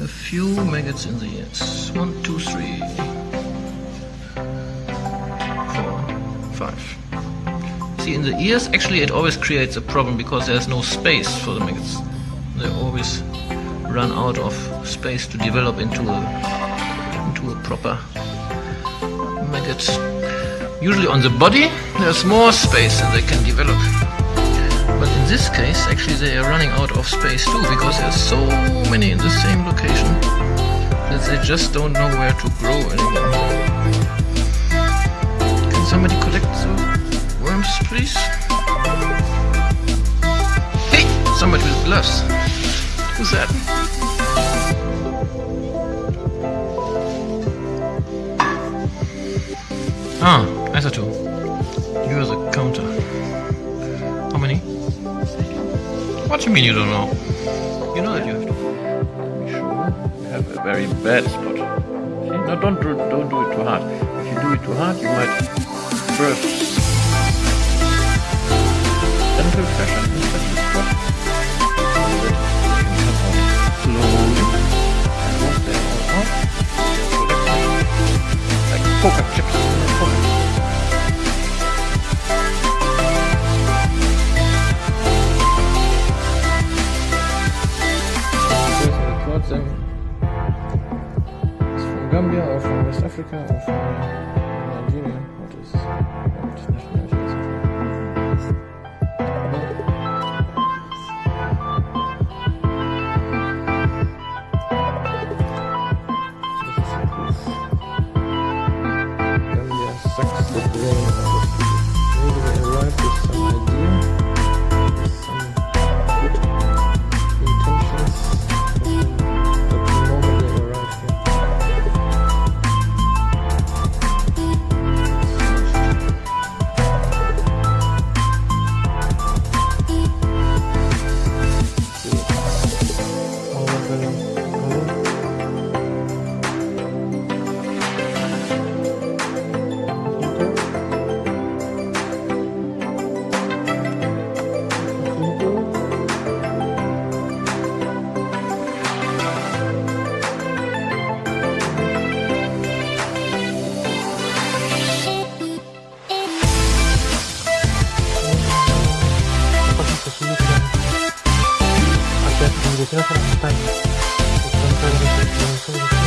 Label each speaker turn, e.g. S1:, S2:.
S1: a few maggots in the ears. One, two, three, four, five. See, in the ears, actually, it always creates a problem because there's no space for the maggots. They always run out of space to develop into a into a proper maggot. Usually on the body, there's more space and they can develop. But in this case, actually they are running out of space too, because there's so many in the same location that they just don't know where to grow anymore. Can somebody collect the worms, please? Hey! Somebody with gloves. Who's that? Ah, Isato. You're the counter. How many? What do you mean you don't know? You know that you have to.
S2: Be Sure, you have a very bad spot. See? No, don't do, don't do it too hard. If you do it too hard, you might burst dental pressure from West Africa or from uh, Nigeria. What is what nationality is it? This is ください。また、お疲れ様です。